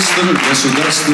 оркестр государственного